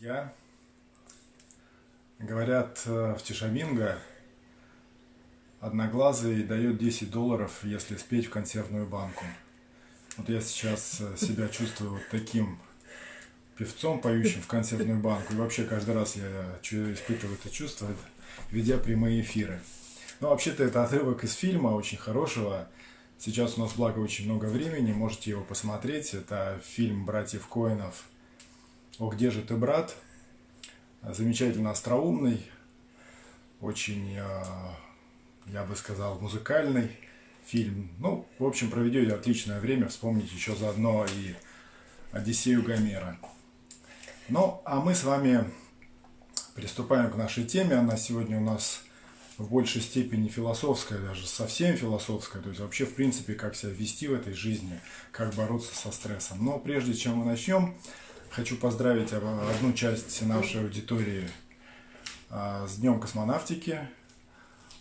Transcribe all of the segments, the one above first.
друзья. Говорят, э, в Тишаминго одноглазый дает 10 долларов, если спеть в консервную банку. Вот я сейчас э, себя чувствую вот таким певцом, поющим в консервную банку. И вообще каждый раз я испытываю это чувство, ведя прямые эфиры. Ну, вообще-то это отрывок из фильма, очень хорошего. Сейчас у нас, благо, очень много времени, можете его посмотреть. Это фильм братьев Коинов «О, где же ты, брат?» Замечательно остроумный, очень, э, я бы сказал, музыкальный фильм. Ну, в общем, проведете отличное время, вспомните еще заодно и Одиссею Гомера. Ну, а мы с вами приступаем к нашей теме. Она сегодня у нас в большей степени философская, даже совсем философская. То есть вообще, в принципе, как себя вести в этой жизни, как бороться со стрессом. Но прежде чем мы начнем, Хочу поздравить одну часть нашей аудитории а, с Днем космонавтики,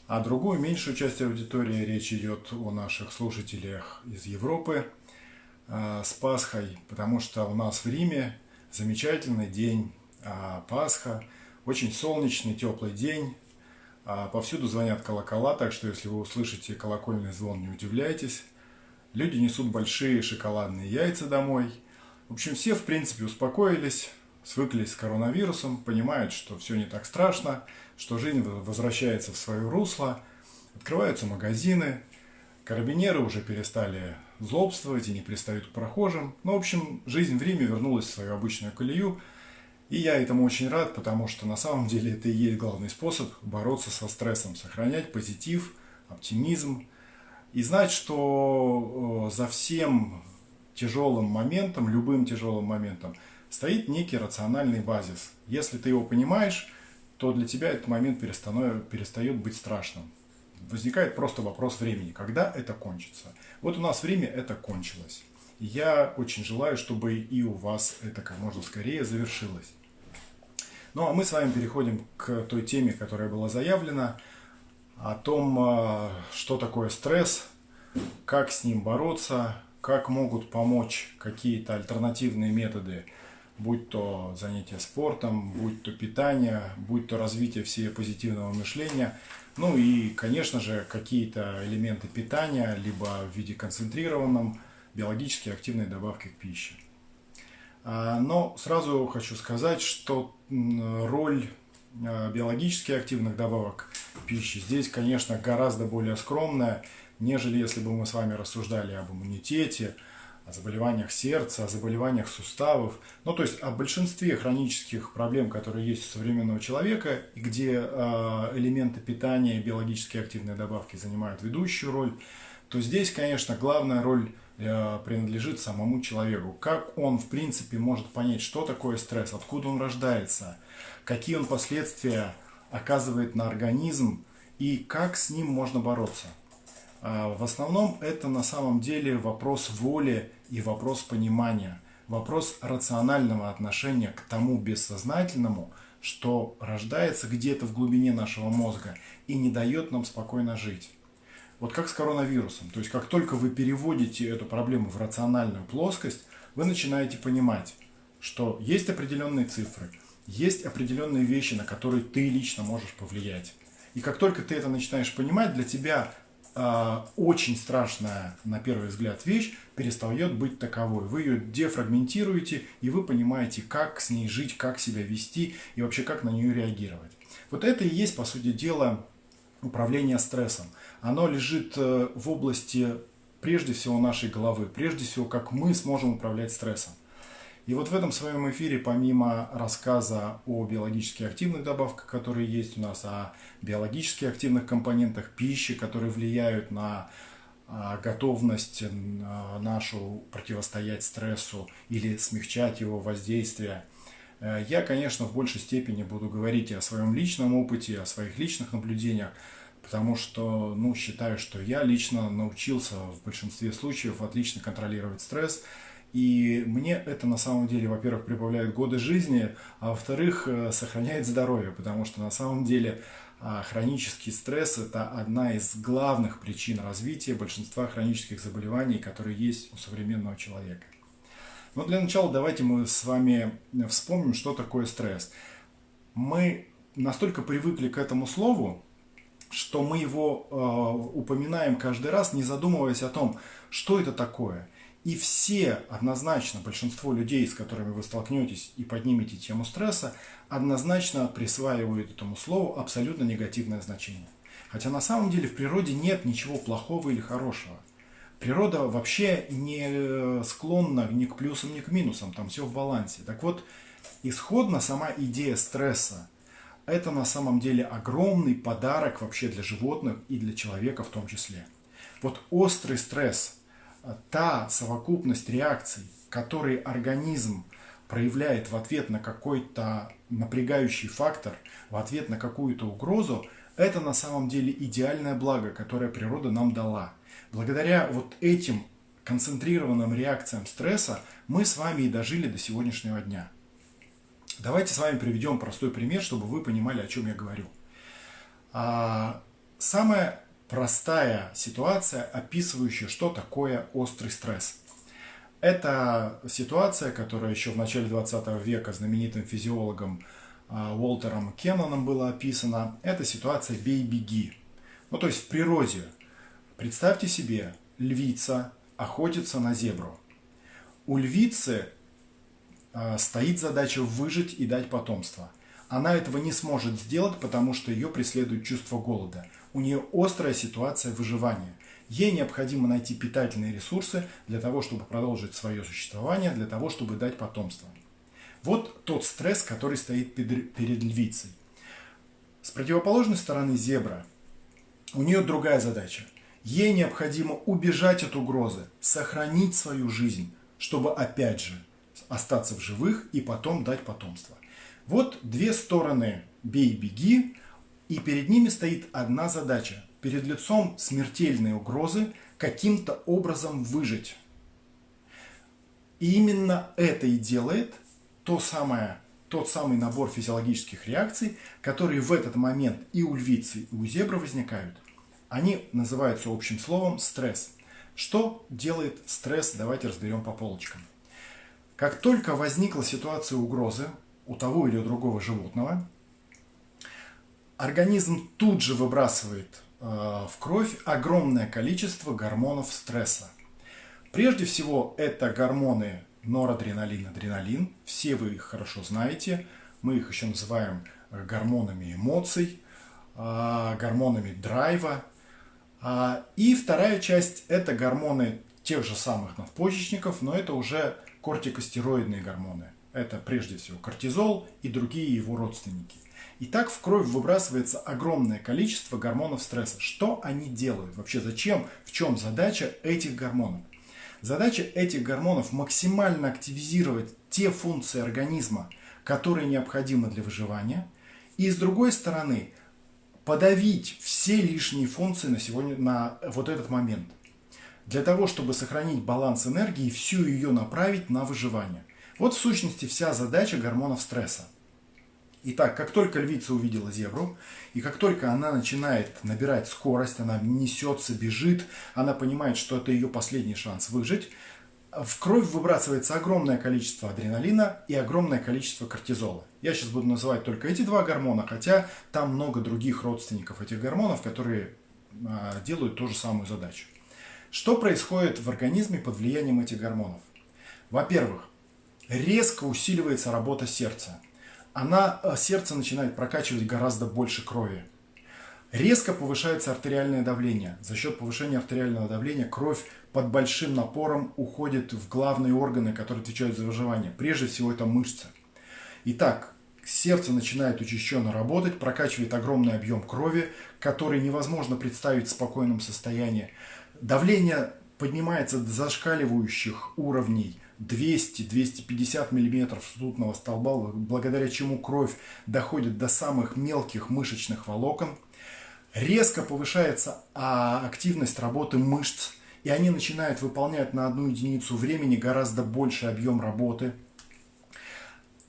а другую, меньшую часть аудитории, речь идет о наших слушателях из Европы а, с Пасхой, потому что у нас в Риме замечательный день а, Пасха, очень солнечный, теплый день, повсюду звонят колокола, так что если вы услышите колокольный звон, не удивляйтесь. Люди несут большие шоколадные яйца домой – в общем, все, в принципе, успокоились, свыклись с коронавирусом, понимают, что все не так страшно, что жизнь возвращается в свое русло, открываются магазины, карабинеры уже перестали злобствовать и не пристают к прохожим. Ну, в общем, жизнь в Риме вернулась в свою обычную колею, и я этому очень рад, потому что на самом деле это и есть главный способ бороться со стрессом, сохранять позитив, оптимизм и знать, что э, за всем тяжелым моментом, любым тяжелым моментом, стоит некий рациональный базис. Если ты его понимаешь, то для тебя этот момент перестает быть страшным. Возникает просто вопрос времени, когда это кончится. Вот у нас время это кончилось. Я очень желаю, чтобы и у вас это как можно скорее завершилось. Ну а мы с вами переходим к той теме, которая была заявлена, о том, а, что такое стресс, как с ним бороться, как могут помочь какие-то альтернативные методы, будь то занятие спортом, будь то питание, будь то развитие всего позитивного мышления, ну и, конечно же, какие-то элементы питания, либо в виде концентрированном, биологически активной добавки к пище. А, но сразу хочу сказать, что роль а, биологически активных добавок пищи здесь, конечно, гораздо более скромная, нежели если бы мы с вами рассуждали об иммунитете, о заболеваниях сердца, о заболеваниях суставов, ну то есть о большинстве хронических проблем, которые есть у современного человека, и где э, элементы питания и биологически активные добавки занимают ведущую роль, то здесь, конечно, главная роль э, принадлежит самому человеку. Как он, в принципе, может понять, что такое стресс, откуда он рождается, какие он последствия оказывает на организм и как с ним можно бороться. А, в основном это на самом деле вопрос воли и вопрос понимания, вопрос рационального отношения к тому бессознательному, что рождается где-то в глубине нашего мозга и не дает нам спокойно жить. Вот как с коронавирусом. То есть как только вы переводите эту проблему в рациональную плоскость, вы начинаете понимать, что есть определенные цифры, есть определенные вещи, на которые ты лично можешь повлиять. И как только ты это начинаешь понимать, для тебя очень страшная, на первый взгляд, вещь перестает быть таковой. Вы ее дефрагментируете, и вы понимаете, как с ней жить, как себя вести и вообще как на нее реагировать. Вот это и есть, по сути дела, управление стрессом. Оно лежит э, в области, прежде всего, нашей головы, прежде всего, как мы сможем управлять стрессом. И вот в этом своем эфире, помимо рассказа о биологически активных добавках, которые есть у нас, о биологически активных компонентах пищи, которые влияют на а, готовность нашу противостоять стрессу или смягчать его воздействие, э, я, конечно, в большей степени буду говорить и о своем личном опыте, о своих личных наблюдениях, потому что ну, считаю, что я лично научился в большинстве случаев отлично контролировать стресс, и мне это на самом деле, во-первых, прибавляет годы жизни, а во-вторых, э, сохраняет здоровье, потому что на самом деле а, хронический стресс – это одна из главных причин развития большинства хронических заболеваний, которые есть у современного человека. Но для начала давайте мы с вами вспомним, что такое стресс. Мы настолько привыкли к этому слову, что мы его э, упоминаем каждый раз, не задумываясь о том, что это такое. И все, однозначно, большинство людей, с которыми вы столкнетесь и поднимете тему стресса, однозначно присваивают этому слову абсолютно негативное значение. Хотя на самом деле в природе нет ничего плохого или хорошего. Природа вообще не склонна ни к плюсам, ни к минусам, там все в балансе. Так вот, исходно сама идея стресса – это на самом деле огромный подарок вообще для животных и для человека в том числе. Вот острый стресс – та совокупность реакций, которые организм проявляет в ответ на какой-то напрягающий фактор, в ответ на какую-то угрозу, это на самом деле идеальное благо, которое природа нам дала. Благодаря вот этим концентрированным реакциям стресса мы с вами и дожили до сегодняшнего дня. Давайте с вами приведем простой пример, чтобы вы понимали, о чем я говорю. А, самое простая ситуация, описывающая, что такое острый стресс. Это ситуация, которая еще в начале 20 века знаменитым физиологом а, Уолтером Кенноном была описана. Это ситуация «бей-беги». Ну, то есть в природе. Представьте себе, львица охотится на зебру. У львицы а, стоит задача выжить и дать потомство. Она этого не сможет сделать, потому что ее преследует чувство голода – у нее острая ситуация выживания. Ей необходимо найти питательные ресурсы для того, чтобы продолжить свое существование, для того, чтобы дать потомство. Вот тот стресс, который стоит перед львицей. С противоположной стороны зебра у нее другая задача. Ей необходимо убежать от угрозы, сохранить свою жизнь, чтобы опять же остаться в живых и потом дать потомство. Вот две стороны бей-беги, и перед ними стоит одна задача – перед лицом смертельной угрозы каким-то образом выжить. И именно это и делает то самое, тот самый набор физиологических реакций, которые в этот момент и у львицы, и у зебры возникают. Они называются общим словом стресс. Что делает стресс, давайте разберем по полочкам. Как только возникла ситуация угрозы у того или у другого животного, организм тут же выбрасывает э, в кровь огромное количество гормонов стресса. Прежде всего, это гормоны норадреналин, адреналин. Все вы их хорошо знаете. Мы их еще называем э, гормонами эмоций, э, гормонами драйва. А, и вторая часть – это гормоны тех же самых надпочечников, но это уже кортикостероидные гормоны. Это прежде всего кортизол и другие его родственники. И так в кровь выбрасывается огромное количество гормонов стресса. Что они делают? Вообще зачем? В чем задача этих гормонов? Задача этих гормонов максимально активизировать те функции организма, которые необходимы для выживания. И с другой стороны, подавить все лишние функции на, сегодня, на вот этот момент. Для того, чтобы сохранить баланс энергии и всю ее направить на выживание. Вот в сущности вся задача гормонов стресса. Итак, как только львица увидела зебру, и как только она начинает набирать скорость, она несется, бежит, она понимает, что это ее последний шанс выжить, в кровь выбрасывается огромное количество адреналина и огромное количество кортизола. Я сейчас буду называть только эти два гормона, хотя там много других родственников этих гормонов, которые а, делают ту же самую задачу. Что происходит в организме под влиянием этих гормонов? Во-первых, резко усиливается работа сердца она, э, сердце начинает прокачивать гораздо больше крови. Резко повышается артериальное давление. За счет повышения артериального давления кровь под большим напором уходит в главные органы, которые отвечают за выживание. Прежде всего это мышцы. Итак, сердце начинает учащенно работать, прокачивает огромный объем крови, который невозможно представить в спокойном состоянии. Давление поднимается до зашкаливающих уровней – 200-250 мм ртутного столба, благодаря чему кровь доходит до самых мелких мышечных волокон. Резко повышается а, активность работы мышц, и они начинают выполнять на одну единицу времени гораздо больший объем работы.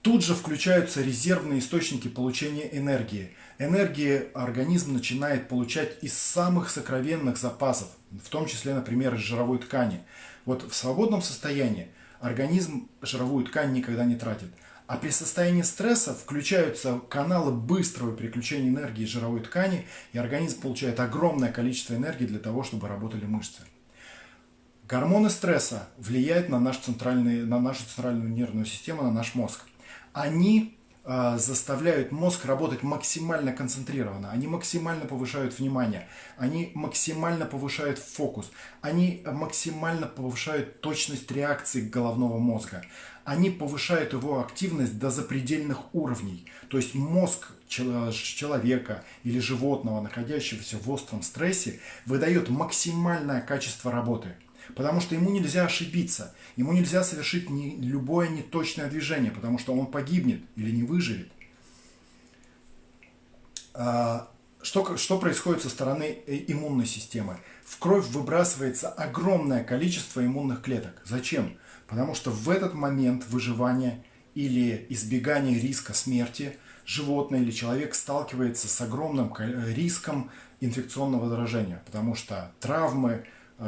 Тут же включаются резервные источники получения энергии. Энергии организм начинает получать из самых сокровенных запасов, в том числе, например, из жировой ткани. Вот в свободном состоянии организм жировую ткань никогда не тратит. А при состоянии стресса включаются каналы быстрого переключения энергии жировой ткани, и организм получает огромное количество энергии для того, чтобы работали мышцы. Гормоны стресса влияют на, наш центральный, на нашу центральную нервную систему, на наш мозг. Они заставляют мозг работать максимально концентрированно, они максимально повышают внимание, они максимально повышают фокус, они максимально повышают точность реакции головного мозга, они повышают его активность до запредельных уровней. То есть мозг человека или животного, находящегося в остром стрессе, выдает максимальное качество работы – Потому что ему нельзя ошибиться, ему нельзя совершить ни, любое неточное движение, потому что он погибнет или не выживет. А, что, что происходит со стороны э, иммунной системы? В кровь выбрасывается огромное количество иммунных клеток. Зачем? Потому что в этот момент выживания или избегания риска смерти животное или человек сталкивается с огромным риском инфекционного заражения, потому что травмы, Э,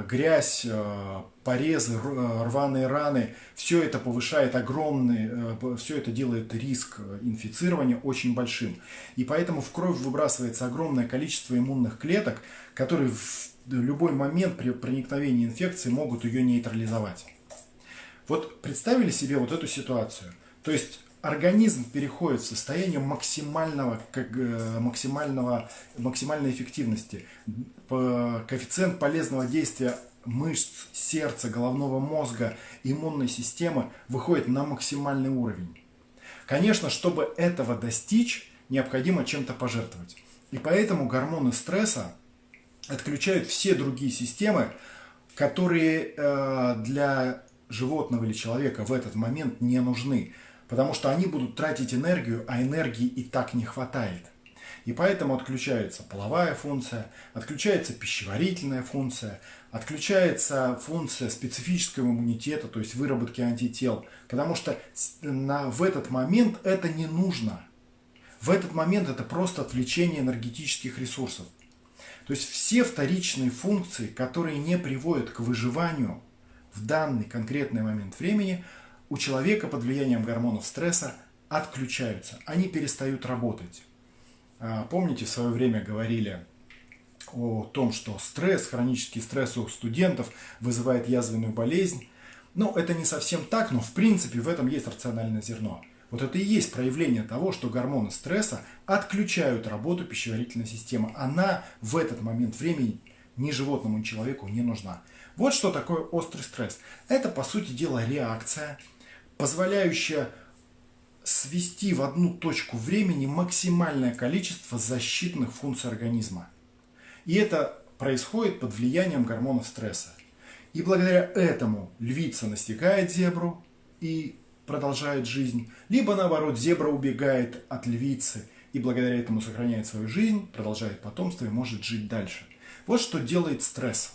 грязь, э, порезы, э, рваные раны, все это повышает огромный, все это делает риск инфицирования очень большим. И поэтому в кровь выбрасывается огромное количество иммунных клеток, которые в любой момент при проникновении инфекции могут ее нейтрализовать. Вот представили себе вот эту ситуацию. То есть организм переходит в состояние максимального, как, э, максимального, максимальной эффективности. Коэффициент полезного действия мышц, сердца, головного мозга, иммунной системы выходит на максимальный уровень. Конечно, чтобы этого достичь, необходимо чем-то пожертвовать. И поэтому гормоны стресса отключают все другие системы, которые э, для животного или человека в этот момент не нужны потому что они будут тратить энергию, а энергии и так не хватает. И поэтому отключается половая функция, отключается пищеварительная функция, отключается функция специфического иммунитета, то есть выработки антител, потому что на, в этот момент это не нужно. В этот момент это просто отвлечение энергетических ресурсов. То есть все вторичные функции, которые не приводят к выживанию в данный конкретный момент времени – у человека под влиянием гормонов стресса отключаются, они перестают работать. А, помните, в свое время говорили о том, что стресс, хронический стресс у студентов вызывает язвенную болезнь. Ну, это не совсем так, но в принципе в этом есть рациональное зерно. Вот это и есть проявление того, что гормоны стресса отключают работу пищеварительной системы. Она в этот момент времени ни животному, ни человеку не нужна. Вот что такое острый стресс. Это, по сути дела, реакция позволяющая свести в одну точку времени максимальное количество защитных функций организма. И это происходит под влиянием гормонов стресса. И благодаря этому львица настигает зебру и продолжает жизнь, либо наоборот зебра убегает от львицы и благодаря этому сохраняет свою жизнь, продолжает потомство и может жить дальше. Вот что делает стресс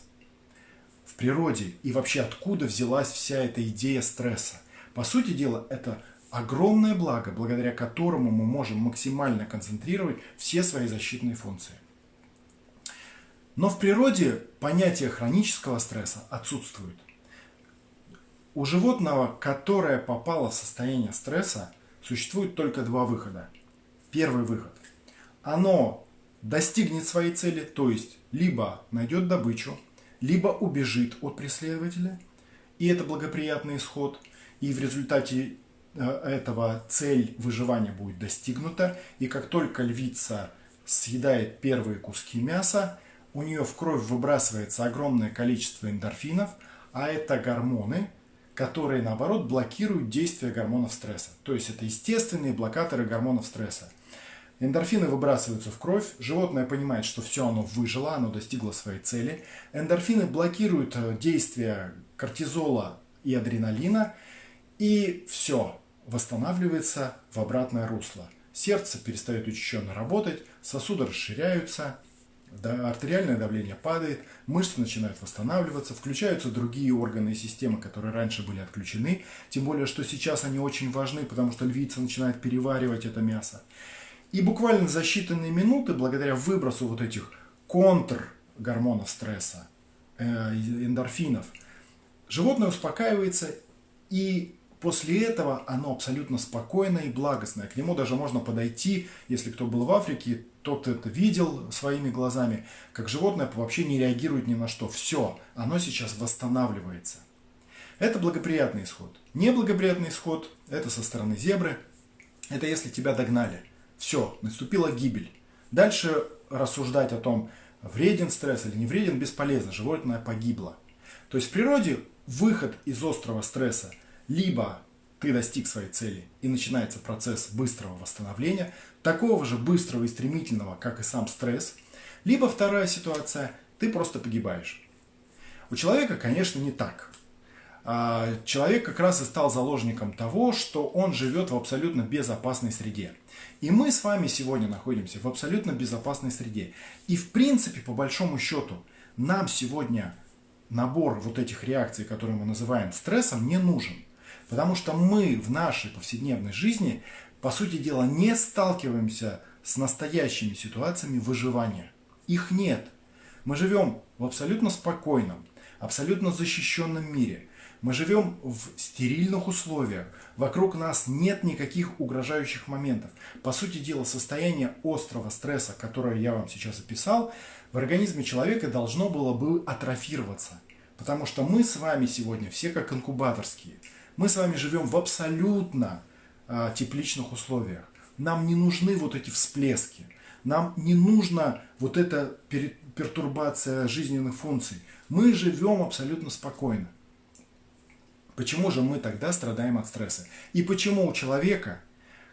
в природе и вообще откуда взялась вся эта идея стресса. По сути дела, это огромное благо, благодаря которому мы можем максимально концентрировать все свои защитные функции. Но в природе понятие хронического стресса отсутствует. У животного, которое попало в состояние стресса, существует только два выхода. Первый выход. Оно достигнет своей цели, то есть либо найдет добычу, либо убежит от преследователя, и это благоприятный исход – и в результате э, этого цель выживания будет достигнута, и как только львица съедает первые куски мяса, у нее в кровь выбрасывается огромное количество эндорфинов, а это гормоны, которые, наоборот, блокируют действие гормонов стресса. То есть это естественные блокаторы гормонов стресса. Эндорфины выбрасываются в кровь, животное понимает, что все оно выжило, оно достигло своей цели. Эндорфины блокируют э, действие кортизола и адреналина, и все, восстанавливается в обратное русло. Сердце перестает учащенно работать, сосуды расширяются, артериальное давление падает, мышцы начинают восстанавливаться, включаются другие органы и системы, которые раньше были отключены, тем более, что сейчас они очень важны, потому что львица начинает переваривать это мясо. И буквально за считанные минуты, благодаря выбросу вот этих контр гормонов стресса, э, эндорфинов, животное успокаивается И после этого оно абсолютно спокойное и благостное. К нему даже можно подойти, если кто был в Африке, тот это видел своими глазами, как животное вообще не реагирует ни на что. Все, оно сейчас восстанавливается. Это благоприятный исход. Неблагоприятный исход – это со стороны зебры. Это если тебя догнали. Все, наступила гибель. Дальше рассуждать о том, вреден стресс или не вреден, бесполезно. Животное погибло. То есть в природе выход из острого стресса либо ты достиг своей цели и начинается процесс быстрого восстановления, такого же быстрого и стремительного, как и сам стресс, либо вторая ситуация – ты просто погибаешь. У человека, конечно, не так. А, человек как раз и стал заложником того, что он живет в абсолютно безопасной среде. И мы с вами сегодня находимся в абсолютно безопасной среде. И в принципе, по большому счету, нам сегодня набор вот этих реакций, которые мы называем стрессом, не нужен. Потому что мы в нашей повседневной жизни, по сути дела, не сталкиваемся с настоящими ситуациями выживания. Их нет. Мы живем в абсолютно спокойном, абсолютно защищенном мире – мы живем в стерильных условиях. Вокруг нас нет никаких угрожающих моментов. По сути дела, состояние острого стресса, которое я вам сейчас описал, в организме человека должно было бы атрофироваться. Потому что мы с вами сегодня все как инкубаторские. Мы с вами живем в абсолютно э, тепличных условиях. Нам не нужны вот эти всплески. Нам не нужна вот эта пертурбация жизненных функций. Мы живем абсолютно спокойно. Почему же мы тогда страдаем от стресса? И почему у человека,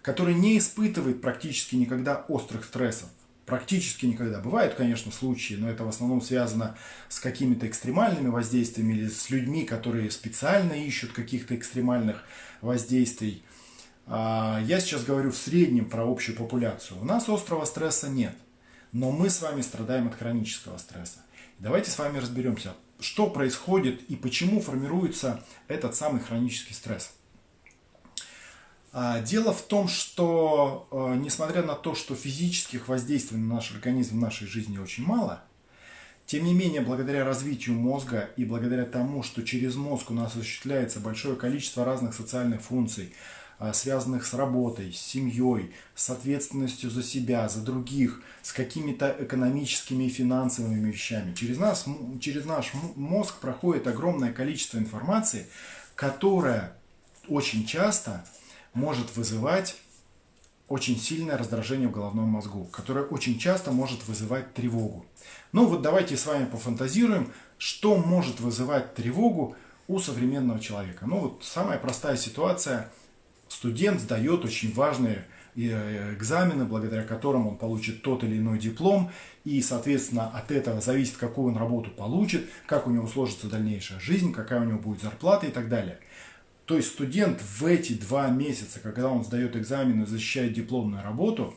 который не испытывает практически никогда острых стрессов, практически никогда. Бывают, конечно, случаи, но это в основном связано с какими-то экстремальными воздействиями или с людьми, которые специально ищут каких-то экстремальных воздействий. А, я сейчас говорю в среднем про общую популяцию. У нас острого стресса нет, но мы с вами страдаем от хронического стресса. Давайте с вами разберемся, что происходит и почему формируется этот самый хронический стресс. А, дело в том, что э, несмотря на то, что физических воздействий на наш организм в нашей жизни очень мало, тем не менее, благодаря развитию мозга и благодаря тому, что через мозг у нас осуществляется большое количество разных социальных функций, а, связанных с работой, с семьей, с ответственностью за себя, за других, с какими-то экономическими и финансовыми вещами. Через, нас, через наш мозг проходит огромное количество информации, которая очень часто может вызывать очень сильное раздражение в головном мозгу, которое очень часто может вызывать тревогу. Ну вот давайте с вами пофантазируем, что может вызывать тревогу у современного человека. Ну вот самая простая ситуация – студент сдает очень важные э, экзамены, благодаря которым он получит тот или иной диплом, и, соответственно, от этого зависит, какую он работу получит, как у него сложится дальнейшая жизнь, какая у него будет зарплата и так далее. То есть студент в эти два месяца, когда он сдает экзамены, защищает дипломную работу,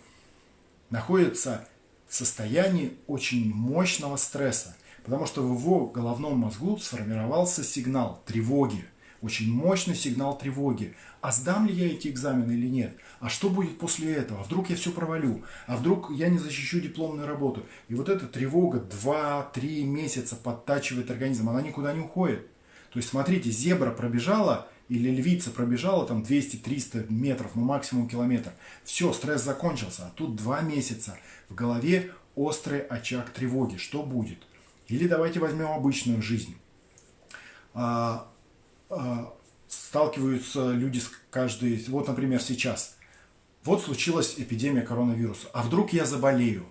находится в состоянии очень мощного стресса, потому что в его головном мозгу сформировался сигнал тревоги – очень мощный сигнал тревоги. А сдам ли я эти экзамены или нет? А что будет после этого? Вдруг я все провалю? А вдруг я не защищу дипломную работу? И вот эта тревога 2-3 месяца подтачивает организм, она никуда не уходит. То есть, смотрите, зебра пробежала или львица пробежала там 200-300 метров, ну максимум километр. Все, стресс закончился. А тут 2 месяца в голове острый очаг тревоги. Что будет? Или давайте возьмем обычную жизнь а, а, сталкиваются люди с каждой... Вот, например, сейчас. Вот случилась эпидемия коронавируса. А вдруг я заболею?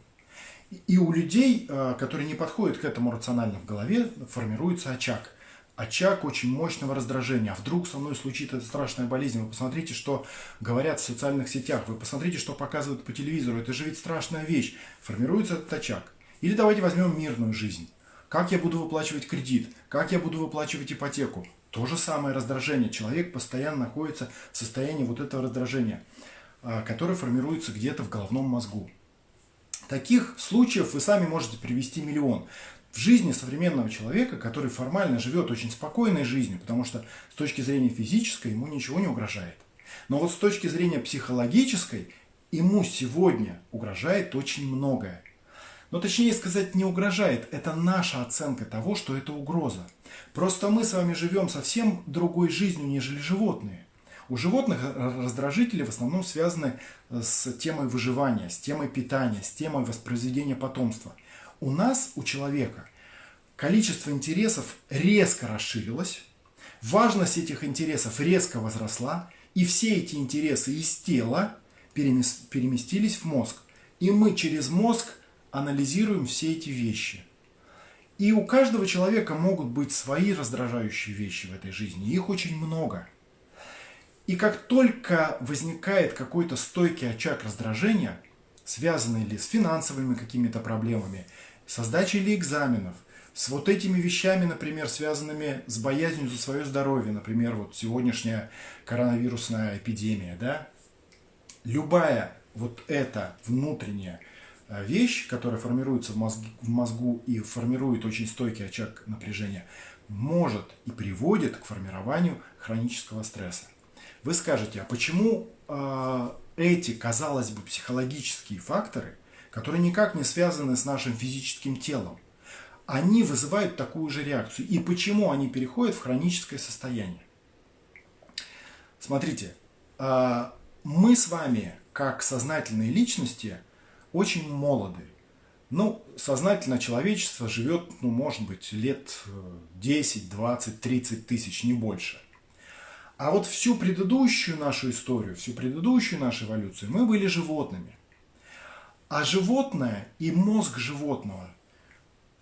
И у людей, а, которые не подходят к этому рационально в голове, формируется очаг. Очаг очень мощного раздражения. А вдруг со мной случится эта страшная болезнь? Вы посмотрите, что говорят в социальных сетях. Вы посмотрите, что показывают по телевизору. Это же ведь страшная вещь. Формируется этот очаг. Или давайте возьмем мирную жизнь. Как я буду выплачивать кредит? Как я буду выплачивать ипотеку? То же самое раздражение. Человек постоянно находится в состоянии вот этого раздражения, а, которое формируется где-то в головном мозгу. Таких случаев вы сами можете привести миллион. В жизни современного человека, который формально живет очень спокойной жизнью, потому что с точки зрения физической ему ничего не угрожает. Но вот с точки зрения психологической ему сегодня угрожает очень многое. Но точнее сказать, не угрожает. Это наша оценка того, что это угроза. Просто мы с вами живем совсем другой жизнью, нежели животные. У животных раздражители в основном связаны с темой выживания, с темой питания, с темой воспроизведения потомства. У нас, у человека, количество интересов резко расширилось, важность этих интересов резко возросла, и все эти интересы из тела переместились в мозг. И мы через мозг анализируем все эти вещи. И у каждого человека могут быть свои раздражающие вещи в этой жизни. Их очень много. И как только возникает какой-то стойкий очаг раздражения, связанный ли с финансовыми какими-то проблемами, со сдачей ли экзаменов, с вот этими вещами, например, связанными с боязнью за свое здоровье, например, вот сегодняшняя коронавирусная эпидемия, да, любая вот эта внутренняя Э, вещь, которая формируется в, мозг, в мозгу и формирует очень стойкий очаг напряжения, может и приводит к формированию хронического стресса. Вы скажете, а почему э, эти, казалось бы, психологические факторы, которые никак не связаны с нашим физическим телом, они вызывают такую же реакцию? И почему они переходят в хроническое состояние? Смотрите, э, мы с вами, как сознательные личности, очень молоды. Ну, сознательно человечество живет, ну, может быть, лет 10, 20, 30 тысяч, не больше. А вот всю предыдущую нашу историю, всю предыдущую нашу эволюцию мы были животными. А животное и мозг животного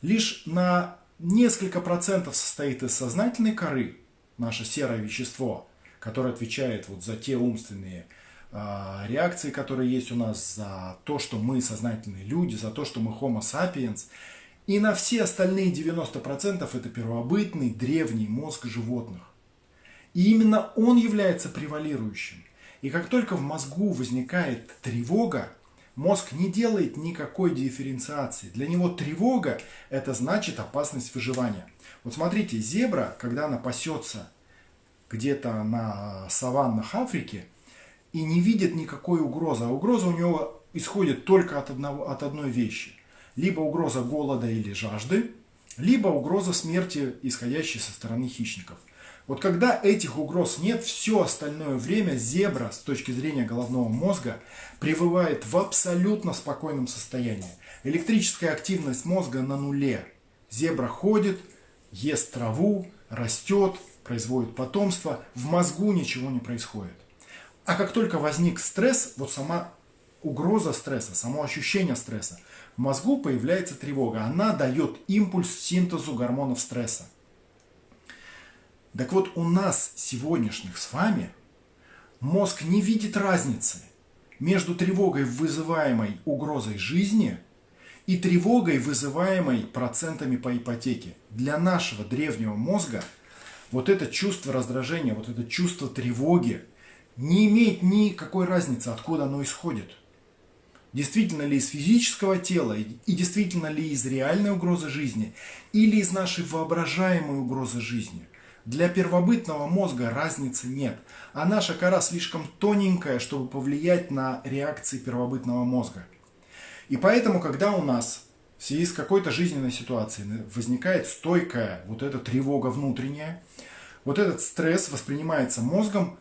лишь на несколько процентов состоит из сознательной коры, наше серое вещество, которое отвечает вот за те умственные а, реакции, которые есть у нас, за то, что мы сознательные люди, за то, что мы homo sapiens. И на все остальные 90% это первобытный древний мозг животных. И именно он является превалирующим. И как только в мозгу возникает тревога, мозг не делает никакой дифференциации. Для него тревога – это значит опасность выживания. Вот смотрите, зебра, когда она пасется где-то на саваннах Африки – и не видит никакой угрозы. А угроза у него исходит только от, одного, от одной вещи. Либо угроза голода или жажды, либо угроза смерти, исходящей со стороны хищников. Вот когда этих угроз нет, все остальное время зебра с точки зрения головного мозга пребывает в абсолютно спокойном состоянии. Электрическая активность мозга на нуле. Зебра ходит, ест траву, растет, производит потомство. В мозгу ничего не происходит. А как только возник стресс, вот сама угроза стресса, само ощущение стресса, в мозгу появляется тревога. Она дает импульс синтезу гормонов стресса. Так вот, у нас сегодняшних с вами мозг не видит разницы между тревогой, вызываемой угрозой жизни, и тревогой, вызываемой процентами по ипотеке. Для нашего древнего мозга вот это чувство раздражения, вот это чувство тревоги – не имеет никакой разницы, откуда оно исходит. Действительно ли из физического тела и действительно ли из реальной угрозы жизни или из нашей воображаемой угрозы жизни. Для первобытного мозга разницы нет, а наша кора слишком тоненькая, чтобы повлиять на реакции первобытного мозга. И поэтому, когда у нас в связи с какой-то жизненной ситуацией возникает стойкая вот эта тревога внутренняя, вот этот стресс воспринимается мозгом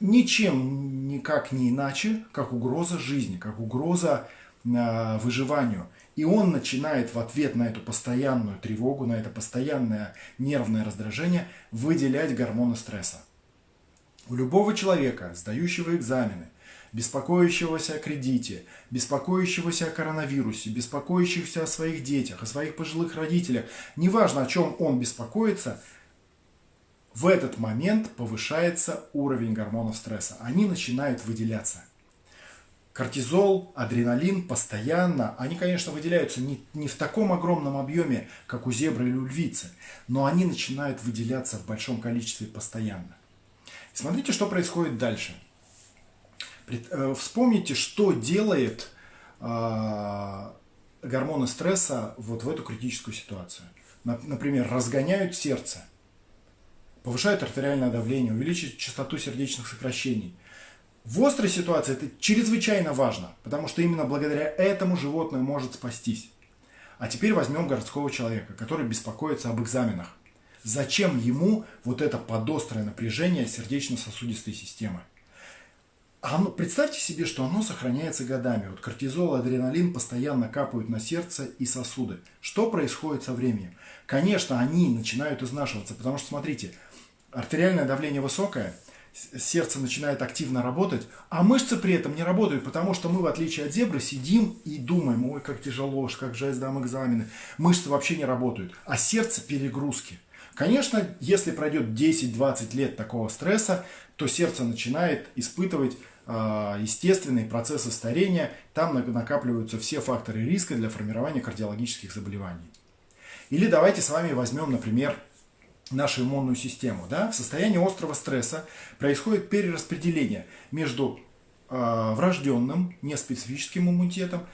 ничем никак не иначе, как угроза жизни, как угроза э, выживанию. И он начинает в ответ на эту постоянную тревогу, на это постоянное нервное раздражение выделять гормоны стресса. У любого человека, сдающего экзамены, беспокоящегося о кредите, беспокоящегося о коронавирусе, беспокоящегося о своих детях, о своих пожилых родителях, неважно о чем он беспокоится – в этот момент повышается уровень гормонов стресса. Они начинают выделяться. Кортизол, адреналин постоянно, они, конечно, выделяются не, не в таком огромном объеме, как у зебры или у львицы, но они начинают выделяться в большом количестве постоянно. Смотрите, что происходит дальше. Э, вспомните, что делает э, гормоны стресса вот в эту критическую ситуацию. Например, разгоняют сердце – повышают артериальное давление, увеличивают частоту сердечных сокращений, В острой ситуации это чрезвычайно важно, потому что именно благодаря этому животное может спастись. А теперь возьмем городского человека, который беспокоится об экзаменах. Зачем ему вот это подострое напряжение сердечно-сосудистой системы? Оно, представьте себе, что оно сохраняется годами. Вот кортизол, адреналин постоянно капают на сердце и сосуды. Что происходит со временем? Конечно, они начинают изнашиваться, потому что, смотрите, артериальное давление высокое, сердце начинает активно работать, а мышцы при этом не работают, потому что мы, в отличие от зебры, сидим и думаем, ой, как тяжело, как же я сдам экзамены. Мышцы вообще не работают, а сердце перегрузки. Конечно, если пройдет 10-20 лет такого стресса, то сердце начинает испытывать а, естественные процессы старения, там накапливаются все факторы риска для формирования кардиологических заболеваний. Или давайте с вами возьмем, например, нашу иммунную систему. Да? В состоянии острого стресса происходит перераспределение между э, врожденным, неспецифическим иммунитетом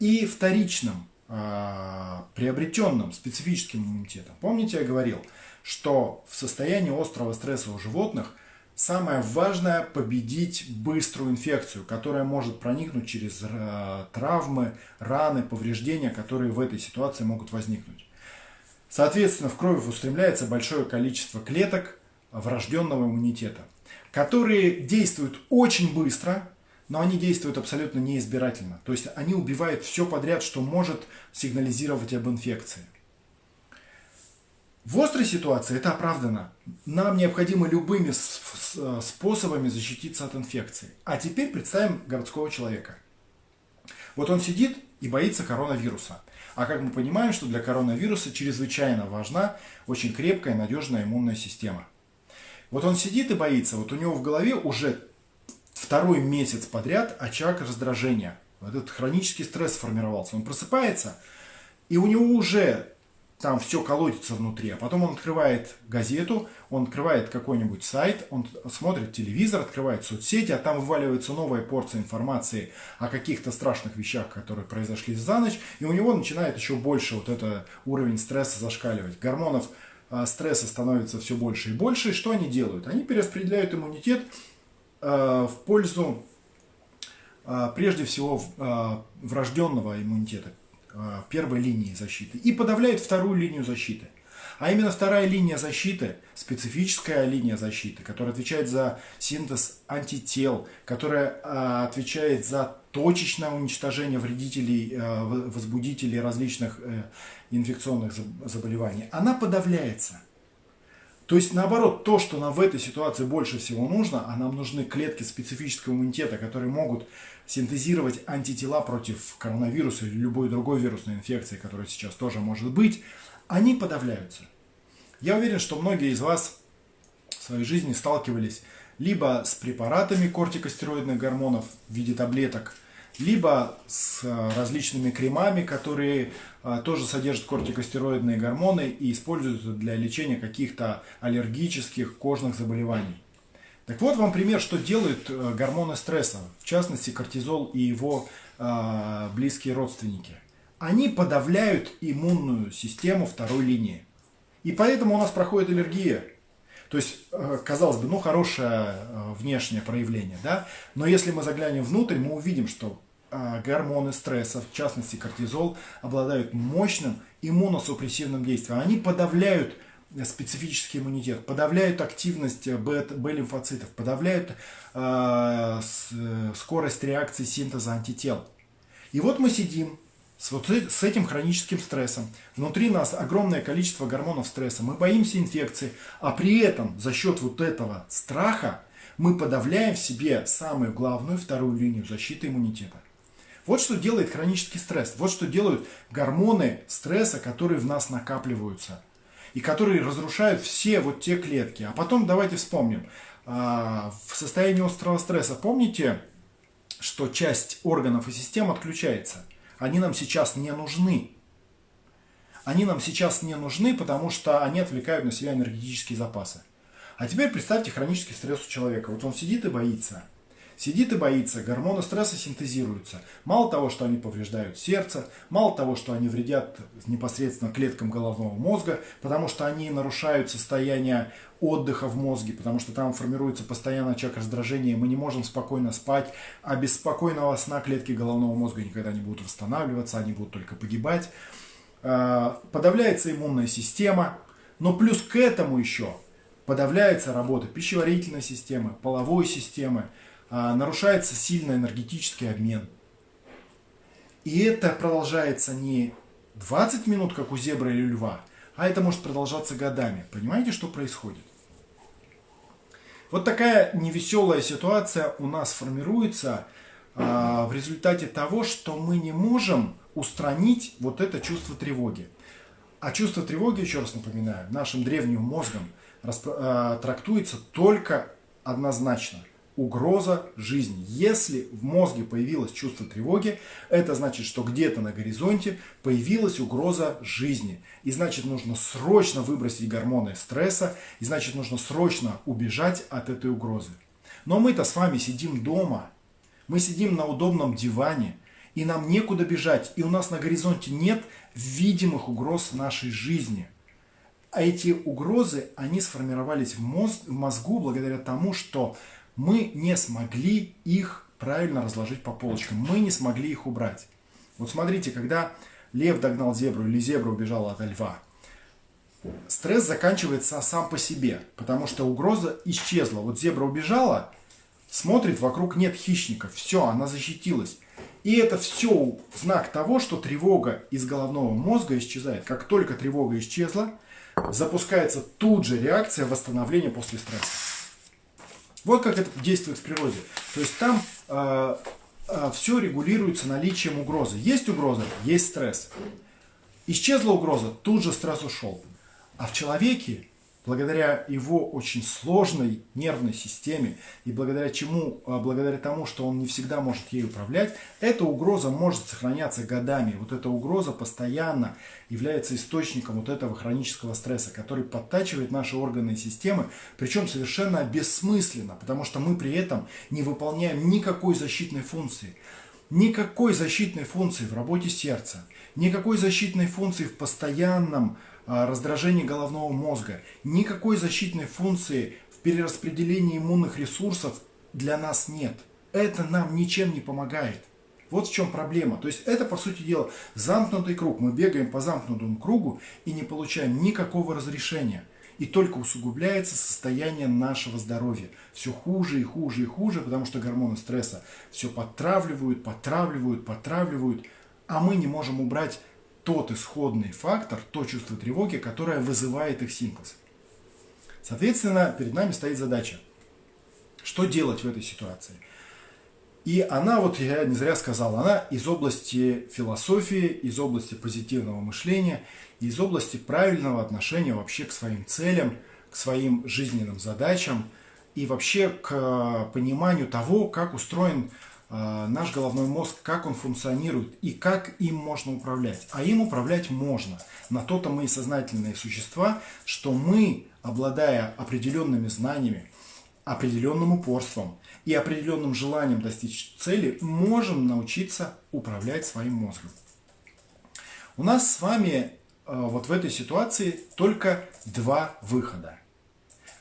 и вторичным, э, приобретенным специфическим иммунитетом. Помните, я говорил, что в состоянии острого стресса у животных – Самое важное – победить быструю инфекцию, которая может проникнуть через э, травмы, раны, повреждения, которые в этой ситуации могут возникнуть. Соответственно, в кровь устремляется большое количество клеток врожденного иммунитета, которые действуют очень быстро, но они действуют абсолютно неизбирательно. То есть они убивают все подряд, что может сигнализировать об инфекции. В острой ситуации это оправдано. Нам необходимо любыми способами защититься от инфекции. А теперь представим городского человека. Вот он сидит и боится коронавируса. А как мы понимаем, что для коронавируса чрезвычайно важна очень крепкая, надежная иммунная система. Вот он сидит и боится, вот у него в голове уже второй месяц подряд очаг раздражения. Вот этот хронический стресс сформировался. Он просыпается, и у него уже там все колотится внутри, а потом он открывает газету, он открывает какой-нибудь сайт, он смотрит телевизор, открывает соцсети, а там вываливается новая порция информации о каких-то страшных вещах, которые произошли за ночь, и у него начинает еще больше вот это уровень стресса зашкаливать. Гормонов э, стресса становится все больше и больше, и что они делают? Они перераспределяют иммунитет э, в пользу э, прежде всего врожденного иммунитета, первой линии защиты и подавляет вторую линию защиты. А именно вторая линия защиты, специфическая линия защиты, которая отвечает за синтез антител, которая э, отвечает за точечное уничтожение вредителей, э, возбудителей различных инфекционных заболеваний, она подавляется. То есть, наоборот, то, что нам в этой ситуации больше всего нужно, а нам нужны клетки специфического иммунитета, которые могут синтезировать антитела против коронавируса или любой другой вирусной инфекции, которая сейчас тоже может быть, они подавляются. Я уверен, что многие из вас в своей жизни сталкивались либо с препаратами кортикостероидных гормонов в виде таблеток – либо с э, различными кремами, которые э, тоже содержат кортикостероидные гормоны и используются для лечения каких-то аллергических кожных заболеваний. Так вот вам пример, что делают э, гормоны стресса, в частности кортизол и его близкие родственники. Они подавляют иммунную систему второй линии. И поэтому у нас проходит аллергия. То есть, казалось бы, ну хорошее внешнее проявление, да? Но если мы заглянем внутрь, мы увидим, что гормоны стресса, в частности кортизол, обладают мощным иммуносупрессивным действием. Они подавляют специфический иммунитет, подавляют активность Б-лимфоцитов, подавляют э, скорость реакции синтеза антител. И вот мы сидим с, вот с этим хроническим стрессом. Внутри нас огромное количество гормонов стресса. Мы боимся инфекции, а при этом за счет вот этого страха мы подавляем в себе самую главную вторую линию защиты иммунитета. Вот что делает хронический стресс. Вот что делают гормоны стресса, которые в нас накапливаются. И которые разрушают все вот те клетки. А потом давайте вспомним. А, в состоянии острого стресса помните, что часть органов и систем отключается? Они нам сейчас не нужны. Они нам сейчас не нужны, потому что они отвлекают на себя энергетические запасы. А теперь представьте хронический стресс у человека. Вот он сидит и боится. Сидит и боится, гормоны стресса синтезируются. Мало того, что они повреждают сердце, мало того, что они вредят непосредственно клеткам головного мозга, потому что они нарушают состояние отдыха в мозге, потому что там формируется постоянно очаг раздражения, мы не можем спокойно спать, а без спокойного сна клетки головного мозга никогда не будут восстанавливаться, они будут только погибать. А, подавляется иммунная система, но плюс к этому еще подавляется работа пищеварительной системы, половой системы, нарушается сильно энергетический обмен. И это продолжается не 20 минут, как у зебры или льва, а это может продолжаться годами. Понимаете, что происходит? Вот такая невеселая ситуация у нас формируется а, в результате того, что мы не можем устранить вот это чувство тревоги. А чувство тревоги, еще раз напоминаю, нашим древним мозгом а, трактуется только однозначно – угроза жизни. Если в мозге появилось чувство тревоги, это значит, что где-то на горизонте появилась угроза жизни. И значит, нужно срочно выбросить гормоны стресса, и значит, нужно срочно убежать от этой угрозы. Но мы-то с вами сидим дома, мы сидим на удобном диване, и нам некуда бежать, и у нас на горизонте нет видимых угроз нашей жизни. А эти угрозы, они сформировались в, мозг, в мозгу благодаря тому, что мы не смогли их правильно разложить по полочкам. Мы не смогли их убрать. Вот смотрите, когда лев догнал зебру или зебра убежала от льва, стресс заканчивается сам по себе, потому что угроза исчезла. Вот зебра убежала, смотрит, вокруг нет хищников, все, она защитилась. И это все знак того, что тревога из головного мозга исчезает. Как только тревога исчезла, запускается тут же реакция восстановления после стресса. Вот как это действует в природе. То есть там э, э, все регулируется наличием угрозы. Есть угроза, есть стресс. Исчезла угроза, тут же стресс ушел. А в человеке благодаря его очень сложной нервной системе и благодаря чему, а, благодаря тому, что он не всегда может ей управлять, эта угроза может сохраняться годами. Вот эта угроза постоянно является источником вот этого хронического стресса, который подтачивает наши органы и системы, причем совершенно бессмысленно, потому что мы при этом не выполняем никакой защитной функции. Никакой защитной функции в работе сердца, никакой защитной функции в постоянном раздражение головного мозга. Никакой защитной функции в перераспределении иммунных ресурсов для нас нет. Это нам ничем не помогает. Вот в чем проблема. То есть это, по сути дела, замкнутый круг. Мы бегаем по замкнутому кругу и не получаем никакого разрешения. И только усугубляется состояние нашего здоровья. Все хуже и хуже и хуже, потому что гормоны стресса все подтравливают, подтравливают, подтравливают, а мы не можем убрать тот исходный фактор, то чувство тревоги, которое вызывает их синтез. Соответственно, перед нами стоит задача, что делать в этой ситуации. И она, вот я не зря сказал, она из области философии, из области позитивного мышления, из области правильного отношения вообще к своим целям, к своим жизненным задачам и вообще к пониманию того, как устроен Э, наш головной мозг, как он функционирует и как им можно управлять. А им управлять можно. На то-то мы и сознательные существа, что мы, обладая определенными знаниями, определенным упорством и определенным желанием достичь цели, можем научиться управлять своим мозгом. У нас с вами э, вот в этой ситуации только два выхода.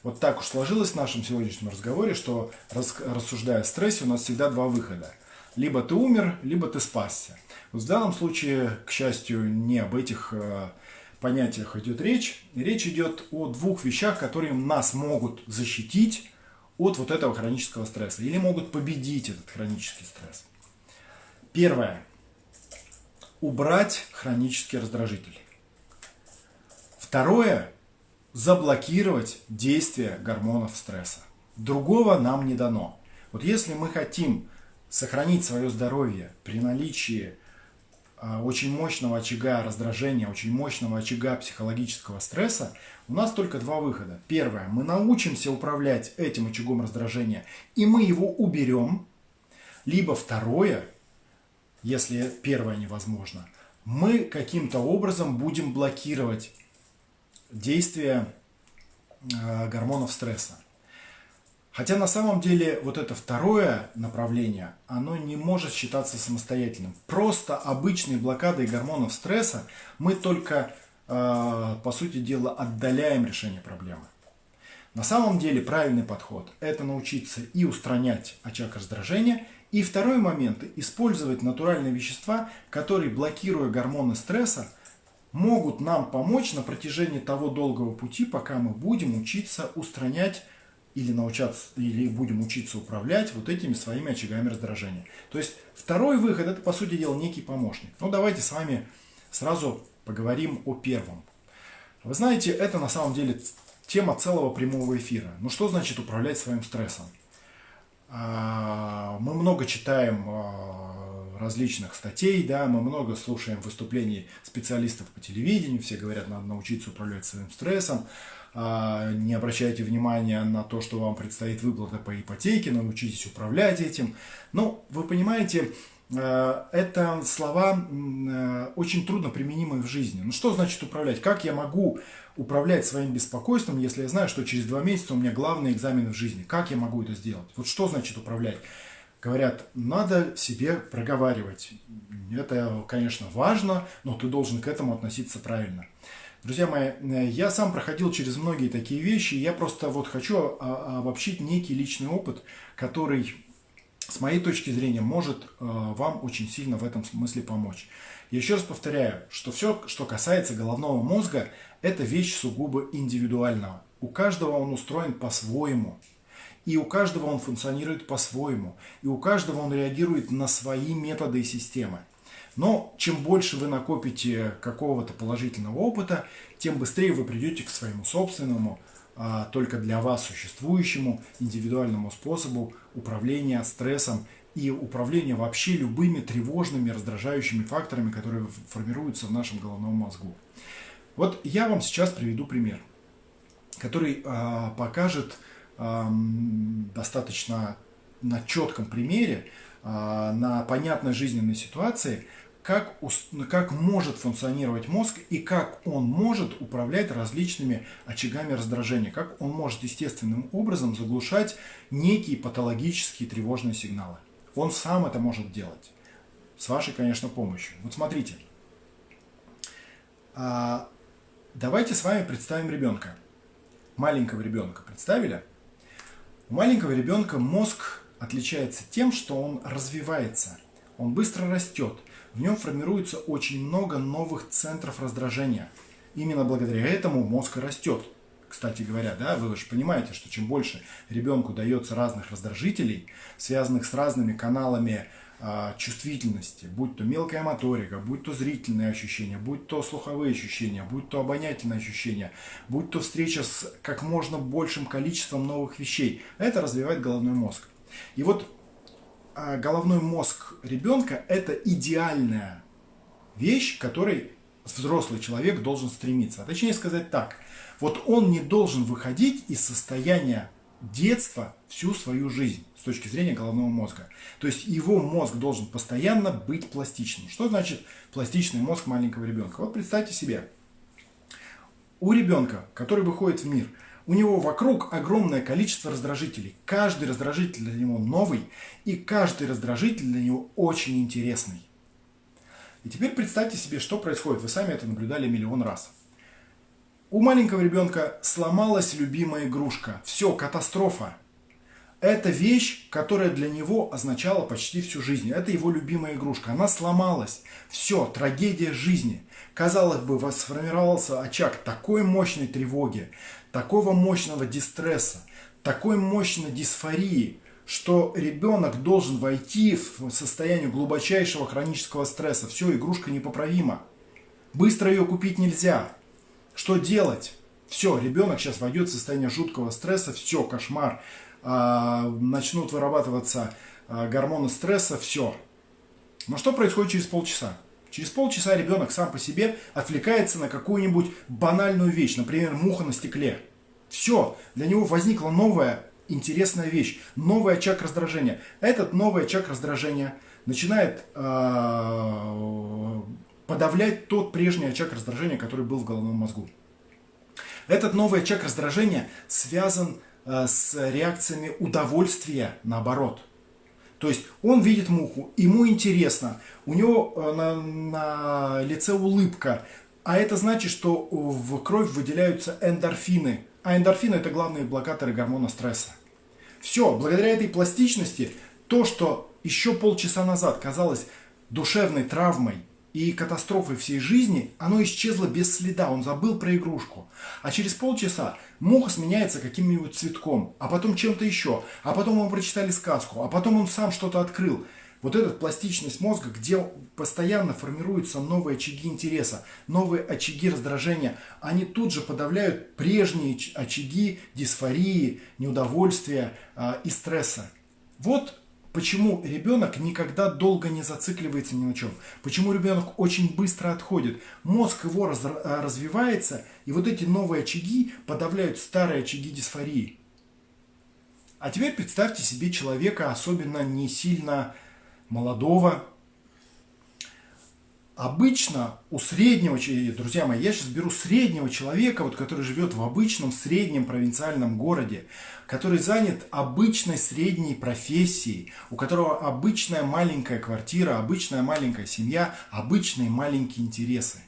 Вот так уж сложилось в нашем сегодняшнем разговоре, что рассуждая о стрессе, у нас всегда два выхода. Либо ты умер, либо ты спасся. Вот в данном случае, к счастью, не об этих э, понятиях идет речь. Речь идет о двух вещах, которые нас могут защитить от вот этого хронического стресса или могут победить этот хронический стресс. Первое. Убрать хронический раздражитель. Второе заблокировать действие гормонов стресса. Другого нам не дано. Вот если мы хотим сохранить свое здоровье при наличии а, очень мощного очага раздражения, очень мощного очага психологического стресса, у нас только два выхода. Первое, мы научимся управлять этим очагом раздражения, и мы его уберем. Либо второе, если первое невозможно, мы каким-то образом будем блокировать действия э, гормонов стресса. Хотя на самом деле вот это второе направление, оно не может считаться самостоятельным. Просто обычной блокадой гормонов стресса мы только, э, по сути дела, отдаляем решение проблемы. На самом деле правильный подход – это научиться и устранять очаг раздражения, и второй момент – использовать натуральные вещества, которые, блокируя гормоны стресса, могут нам помочь на протяжении того долгого пути, пока мы будем учиться устранять или научаться, или будем учиться управлять вот этими своими очагами раздражения. То есть второй выход это по сути дела некий помощник. Ну давайте с вами сразу поговорим о первом. Вы знаете, это на самом деле тема целого прямого эфира. Ну что значит управлять своим стрессом? А, мы много читаем а, различных статей, да, мы много слушаем выступлений специалистов по телевидению, все говорят, надо научиться управлять своим стрессом. А, не обращайте внимания на то, что вам предстоит выплата по ипотеке, научитесь управлять этим. Ну, вы понимаете, э, это слова э, очень трудно применимые в жизни. Ну что значит управлять? Как я могу управлять своим беспокойством, если я знаю, что через два месяца у меня главный экзамен в жизни? Как я могу это сделать? Вот что значит управлять? Говорят, надо себе проговаривать. Это, конечно, важно, но ты должен к этому относиться правильно. Друзья мои, я сам проходил через многие такие вещи, я просто вот хочу а, обобщить некий личный опыт, который, с моей точки зрения, может э, вам очень сильно в этом смысле помочь. Я еще раз повторяю, что все, что касается головного мозга, это вещь сугубо индивидуального. У каждого он устроен по-своему. И у каждого он функционирует по-своему. И у каждого он реагирует на свои методы и системы. Но чем больше вы накопите какого-то положительного опыта, тем быстрее вы придете к своему собственному, а, только для вас существующему индивидуальному способу управления стрессом и управления вообще любыми тревожными, раздражающими факторами, которые формируются в нашем головном мозгу. Вот я вам сейчас приведу пример, который а, покажет достаточно на четком примере, а, на понятной жизненной ситуации, как, как может функционировать мозг и как он может управлять различными очагами раздражения, как он может естественным образом заглушать некие патологические тревожные сигналы. Он сам это может делать. С вашей, конечно, помощью. Вот смотрите. А, давайте с вами представим ребенка. Маленького ребенка. Представили? У маленького ребенка мозг отличается тем, что он развивается. Он быстро растет в нем формируется очень много новых центров раздражения. Именно благодаря этому мозг растет. Кстати говоря, да, вы же понимаете, что чем больше ребенку дается разных раздражителей, связанных с разными каналами чувствительности, будь то мелкая моторика, будь то зрительные ощущения, будь то слуховые ощущения, будь то обонятельные ощущения, будь то встреча с как можно большим количеством новых вещей, это развивает головной мозг. И вот а, головной мозг ребенка – это идеальная вещь, к которой взрослый человек должен стремиться. А точнее сказать так, вот он не должен выходить из состояния детства всю свою жизнь с точки зрения головного мозга. То есть его мозг должен постоянно быть пластичным. Что значит пластичный мозг маленького ребенка? Вот представьте себе, у ребенка, который выходит в мир – у него вокруг огромное количество раздражителей. Каждый раздражитель для него новый, и каждый раздражитель для него очень интересный. И теперь представьте себе, что происходит. Вы сами это наблюдали миллион раз. У маленького ребенка сломалась любимая игрушка. Все, катастрофа. Это вещь, которая для него означала почти всю жизнь. Это его любимая игрушка. Она сломалась. Все, трагедия жизни. Казалось бы, сформировался очаг такой мощной тревоги, такого мощного дистресса, такой мощной дисфории, что ребенок должен войти в состояние глубочайшего хронического стресса. Все, игрушка непоправима. Быстро ее купить нельзя. Что делать? Все, ребенок сейчас войдет в состояние жуткого стресса, все, кошмар. А, начнут вырабатываться а, гормоны стресса, все. Но что происходит через полчаса? Через полчаса ребенок сам по себе отвлекается на какую-нибудь банальную вещь, например, муха на стекле. Все, для него возникла новая интересная вещь, новый очаг раздражения. Этот новый очаг раздражения начинает э, подавлять тот прежний очаг раздражения, который был в головном мозгу. Этот новый очаг раздражения связан э, с реакциями удовольствия наоборот. То есть он видит муху, ему интересно, у него э, на, на лице улыбка, а это значит, что в кровь выделяются эндорфины. А эндорфины это главные блокаторы гормона стресса. Все, благодаря этой пластичности, то, что еще полчаса назад казалось душевной травмой и катастрофой всей жизни, оно исчезло без следа, он забыл про игрушку. А через полчаса муха сменяется каким-нибудь цветком, а потом чем-то еще, а потом мы прочитали сказку, а потом он сам что-то открыл. Вот эта пластичность мозга, где постоянно формируются новые очаги интереса, новые очаги раздражения, они тут же подавляют прежние очаги дисфории, неудовольствия э, и стресса. Вот Почему ребенок никогда долго не зацикливается ни на чем? Почему ребенок очень быстро отходит? Мозг его раз, э, развивается, и вот эти новые очаги подавляют старые очаги дисфории. А теперь представьте себе человека, особенно не сильно молодого, Обычно у среднего, друзья мои, я сейчас беру среднего человека, вот, который живет в обычном среднем провинциальном городе, который занят обычной средней профессией, у которого обычная маленькая квартира, обычная маленькая семья, обычные маленькие интересы.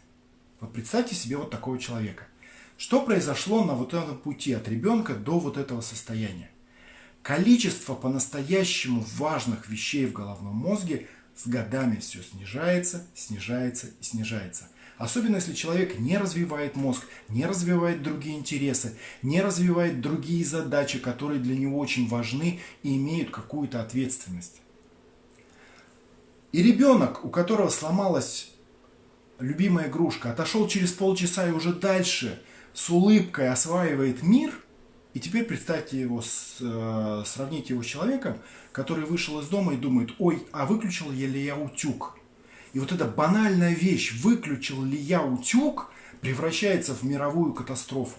Вот представьте себе вот такого человека. Что произошло на вот этом пути от ребенка до вот этого состояния? Количество по-настоящему важных вещей в головном мозге – с годами все снижается, снижается и снижается. Особенно если человек не развивает мозг, не развивает другие интересы, не развивает другие задачи, которые для него очень важны и имеют какую-то ответственность. И ребенок, у которого сломалась любимая игрушка, отошел через полчаса и уже дальше с улыбкой осваивает мир – и теперь представьте его, с, э, сравните его с человеком, который вышел из дома и думает, ой, а выключил ли я утюг? И вот эта банальная вещь, выключил ли я утюг, превращается в мировую катастрофу.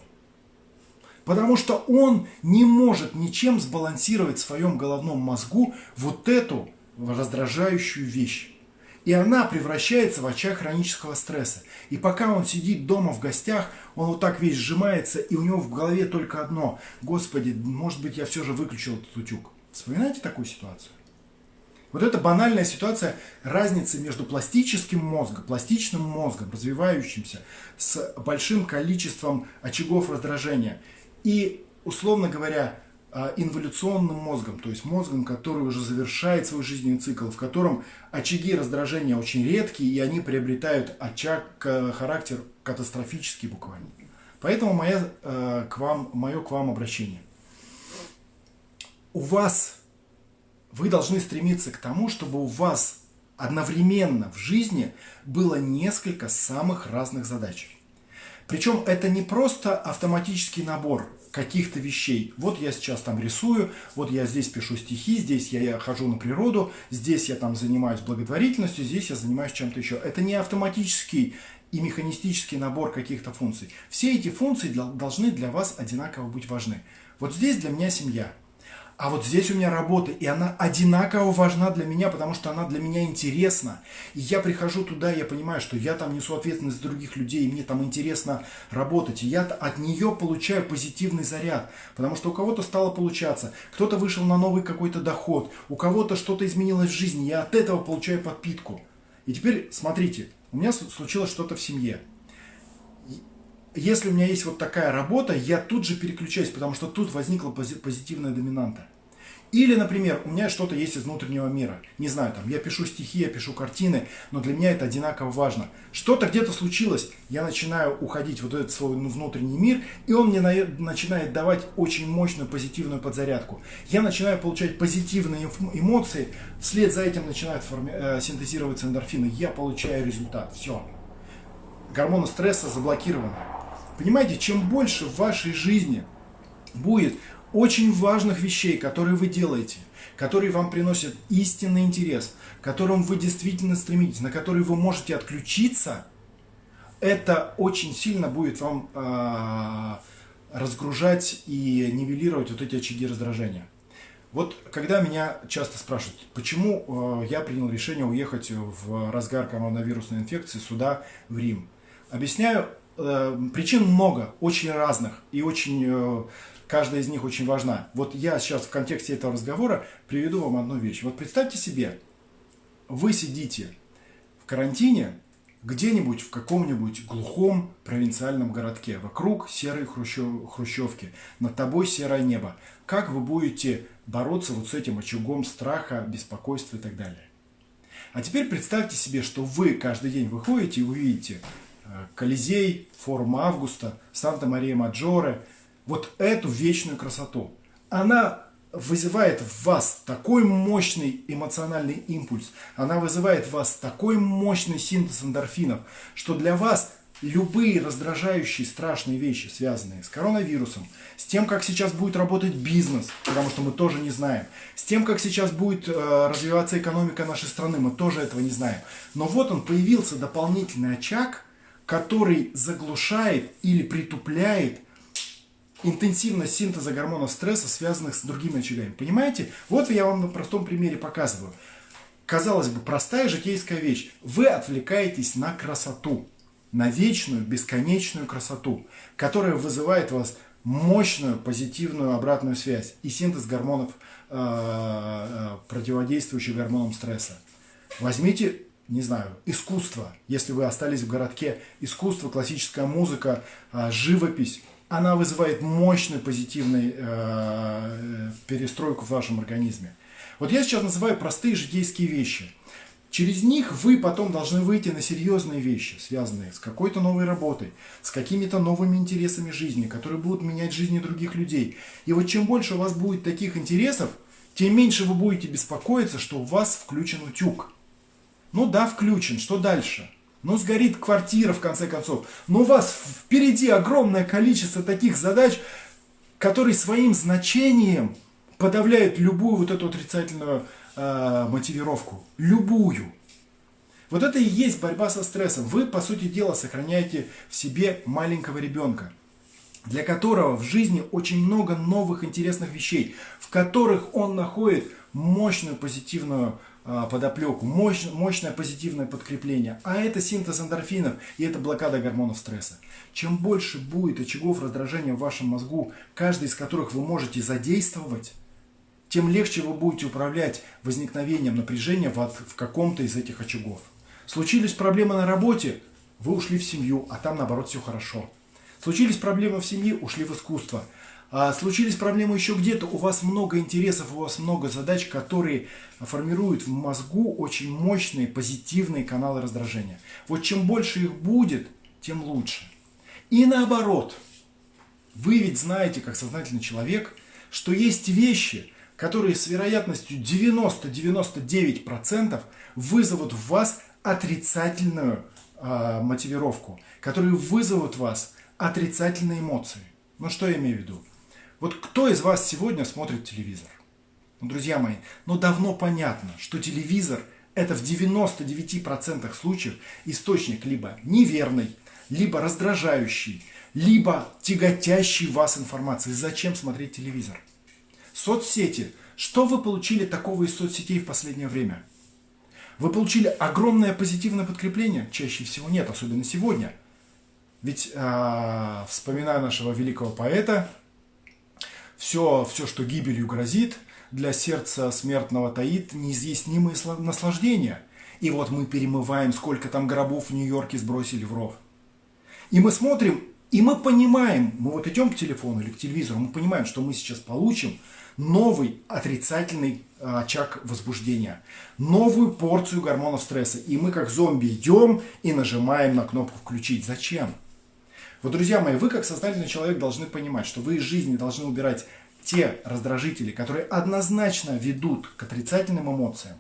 Потому что он не может ничем сбалансировать в своем головном мозгу вот эту раздражающую вещь. И она превращается в очаг хронического стресса. И пока он сидит дома в гостях, он вот так весь сжимается, и у него в голове только одно. Господи, может быть, я все же выключил этот утюг. Вспоминаете такую ситуацию? Вот это банальная ситуация разницы между пластическим мозгом, пластичным мозгом, развивающимся, с большим количеством очагов раздражения. И, условно говоря, инволюционным мозгом, то есть мозгом, который уже завершает свой жизненный цикл, в котором очаги раздражения очень редкие, и они приобретают очаг, э, характер катастрофический буквально. Поэтому моя, э, к вам, мое к вам обращение. У вас, вы должны стремиться к тому, чтобы у вас одновременно в жизни было несколько самых разных задач. Причем это не просто автоматический набор каких-то вещей. Вот я сейчас там рисую, вот я здесь пишу стихи, здесь я, я хожу на природу, здесь я там занимаюсь благотворительностью, здесь я занимаюсь чем-то еще. Это не автоматический и механистический набор каких-то функций. Все эти функции должны для вас одинаково быть важны. Вот здесь для меня семья. А вот здесь у меня работа, и она одинаково важна для меня, потому что она для меня интересна. И я прихожу туда, я понимаю, что я там несу ответственность других людей, и мне там интересно работать. И я от нее получаю позитивный заряд, потому что у кого-то стало получаться, кто-то вышел на новый какой-то доход, у кого-то что-то изменилось в жизни, я от этого получаю подпитку. И теперь смотрите, у меня случилось что-то в семье если у меня есть вот такая работа, я тут же переключаюсь, потому что тут возникла позитивная доминанта. Или, например, у меня что-то есть из внутреннего мира. Не знаю, там, я пишу стихи, я пишу картины, но для меня это одинаково важно. Что-то где-то случилось, я начинаю уходить в вот этот свой внутренний мир, и он мне начинает давать очень мощную позитивную подзарядку. Я начинаю получать позитивные эмоции, вслед за этим начинают форми- э, синтезироваться эндорфины. Я получаю результат. Все. Гормоны стресса заблокированы. Понимаете, чем больше в вашей жизни будет очень важных вещей, которые вы делаете, которые вам приносят истинный интерес, к которым вы действительно стремитесь, на которые вы можете отключиться, это очень сильно будет вам э, разгружать и нивелировать вот эти очаги раздражения. Вот когда меня часто спрашивают, почему э, я принял решение уехать в разгар коронавирусной инфекции сюда, в Рим, объясняю причин много, очень разных и очень, э, каждая из них очень важна. Вот я сейчас в контексте этого разговора приведу вам одну вещь. Вот представьте себе, вы сидите в карантине где-нибудь в каком-нибудь глухом провинциальном городке. Вокруг серые хрущев, хрущевки, над тобой серое небо. Как вы будете бороться вот с этим очагом страха, беспокойства и так далее? А теперь представьте себе, что вы каждый день выходите и увидите Колизей, форум Августа, Санта-Мария-Маджоре, вот эту вечную красоту. Она вызывает в вас такой мощный эмоциональный импульс, она вызывает в вас такой мощный синтез эндорфинов, что для вас любые раздражающие страшные вещи, связанные с коронавирусом, с тем, как сейчас будет работать бизнес, потому что мы тоже не знаем, с тем, как сейчас будет э, развиваться экономика нашей страны, мы тоже этого не знаем. Но вот он появился дополнительный очаг, который заглушает или притупляет интенсивность синтеза гормонов стресса, связанных с другими очагами. Понимаете? Вот я вам на простом примере показываю. Казалось бы, простая житейская вещь. Вы отвлекаетесь на красоту, на вечную, бесконечную красоту, которая вызывает у вас мощную позитивную обратную связь и синтез гормонов, э, э, противодействующих гормонам стресса. Возьмите не знаю, искусство, если вы остались в городке, искусство, классическая музыка, э, живопись, она вызывает мощную позитивную э, перестройку в вашем организме. Вот я сейчас называю простые житейские вещи. Через них вы потом должны выйти на серьезные вещи, связанные с какой-то новой работой, с какими-то новыми интересами жизни, которые будут менять жизни других людей. И вот чем больше у вас будет таких интересов, тем меньше вы будете беспокоиться, что у вас включен утюг. Ну да, включен, что дальше? Ну, сгорит квартира, в конце концов. Но у вас впереди огромное количество таких задач, которые своим значением подавляют любую вот эту отрицательную э, мотивировку. Любую. Вот это и есть борьба со стрессом. Вы, по сути дела, сохраняете в себе маленького ребенка, для которого в жизни очень много новых интересных вещей, в которых он находит мощную позитивную подоплеку, мощь, мощное позитивное подкрепление. А это синтез эндорфинов и это блокада гормонов стресса. Чем больше будет очагов раздражения в вашем мозгу, каждый из которых вы можете задействовать, тем легче вы будете управлять возникновением напряжения в, в каком-то из этих очагов. Случились проблемы на работе, вы ушли в семью, а там наоборот все хорошо. Случились проблемы в семье, ушли в искусство – случились проблемы еще где-то, у вас много интересов, у вас много задач, которые формируют в мозгу очень мощные позитивные каналы раздражения. Вот чем больше их будет, тем лучше. И наоборот, вы ведь знаете, как сознательный человек, что есть вещи, которые с вероятностью 90-99% вызовут в вас отрицательную э, мотивировку, которые вызовут в вас отрицательные эмоции. Ну что я имею в виду? Вот кто из вас сегодня смотрит телевизор? Ну, друзья мои, ну давно понятно, что телевизор это в 99% случаев источник либо неверный, либо раздражающий, либо тяготящий вас информации. Зачем смотреть телевизор? Соцсети. Что вы получили такого из соцсетей в последнее время? Вы получили огромное позитивное подкрепление? Чаще всего нет, особенно сегодня. Ведь, э, вспоминая нашего великого поэта, все, все, что гибелью грозит, для сердца смертного таит неизъяснимые наслаждения. И вот мы перемываем, сколько там гробов в Нью-Йорке сбросили в ров. И мы смотрим, и мы понимаем, мы вот идем к телефону или к телевизору, мы понимаем, что мы сейчас получим новый отрицательный а, очаг возбуждения, новую порцию гормонов стресса. И мы как зомби идем и нажимаем на кнопку «включить». Зачем? Вот, друзья мои, вы как сознательный человек должны понимать, что вы из жизни должны убирать те раздражители, которые однозначно ведут к отрицательным эмоциям,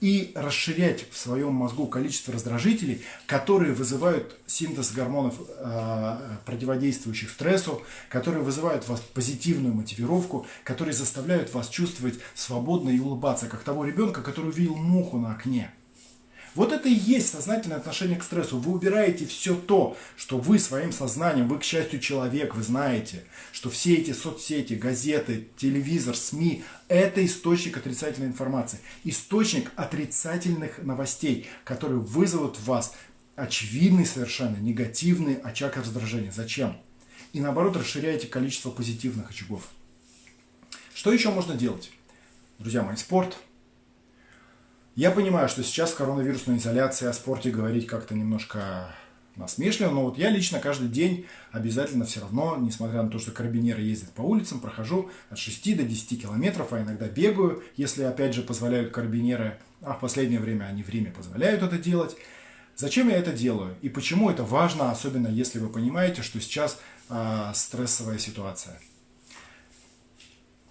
и расширять в своем мозгу количество раздражителей, которые вызывают синтез гормонов, э, противодействующих стрессу, которые вызывают в вас позитивную мотивировку, которые заставляют вас чувствовать свободно и улыбаться, как того ребенка, который увидел муху на окне. Вот это и есть сознательное отношение к стрессу. Вы убираете все то, что вы своим сознанием, вы, к счастью, человек, вы знаете, что все эти соцсети, газеты, телевизор, СМИ – это источник отрицательной информации, источник отрицательных новостей, которые вызовут в вас очевидный совершенно негативный очаг раздражения. Зачем? И наоборот расширяете количество позитивных очагов. Что еще можно делать? Друзья мои, спорт. Я понимаю, что сейчас в коронавирусной изоляции о спорте говорить как-то немножко насмешливо, но вот я лично каждый день обязательно все равно, несмотря на то, что карабинеры ездят по улицам, прохожу от 6 до 10 километров, а иногда бегаю, если опять же позволяют карабинеры, а в последнее время они в Риме позволяют это делать. Зачем я это делаю и почему это важно, особенно если вы понимаете, что сейчас э, стрессовая ситуация.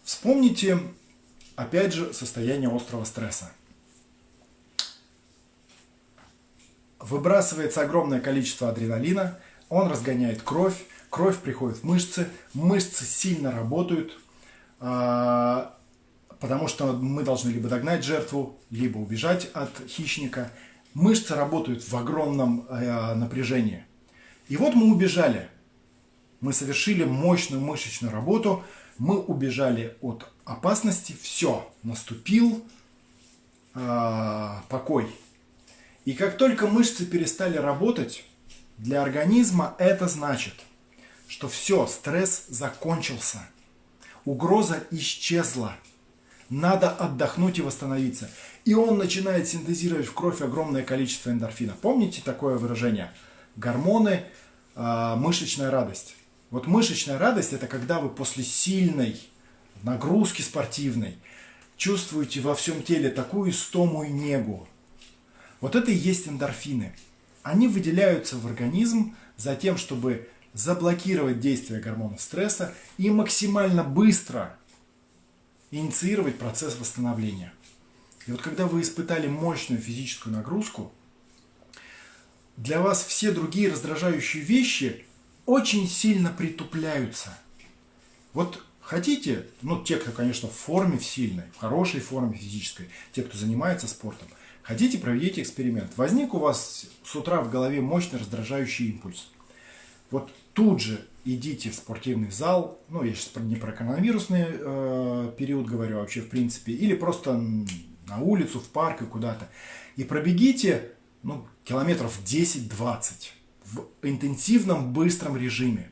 Вспомните, опять же, состояние острого стресса. Выбрасывается огромное количество адреналина, он разгоняет кровь, кровь приходит в мышцы, мышцы сильно работают, э, потому что мы должны либо догнать жертву, либо убежать от хищника – мышцы работают в огромном э, напряжении. И вот мы убежали. Мы совершили мощную мышечную работу, мы убежали от опасности, все, наступил э, покой. И как только мышцы перестали работать, для организма это значит, что все, стресс закончился, угроза исчезла, надо отдохнуть и восстановиться и он начинает синтезировать в кровь огромное количество эндорфина. Помните такое выражение? Гормоны, э, мышечная радость. Вот мышечная радость это когда вы после сильной нагрузки спортивной чувствуете во всем теле такую истому и негу. Вот это и есть эндорфины. Они выделяются в организм за тем, чтобы заблокировать действие гормона стресса и максимально быстро инициировать процесс восстановления. И вот когда вы испытали мощную физическую нагрузку, для вас все другие раздражающие вещи очень сильно притупляются. Вот хотите, ну те, кто, конечно, в форме в сильной, в хорошей форме физической, те, кто занимается спортом, хотите, проведите эксперимент. Возник у вас с утра в голове мощный раздражающий импульс. Вот тут же идите в спортивный зал, ну я сейчас не про коронавирусный э, период говорю, а вообще в принципе, или просто на улицу, в парк и куда-то. И пробегите ну, километров 10-20 в интенсивном быстром режиме.